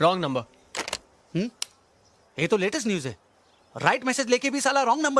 Wrong number hmm? ये तो latest news है। राइट मैसेज लेके भी साला रॉन्ग नंबर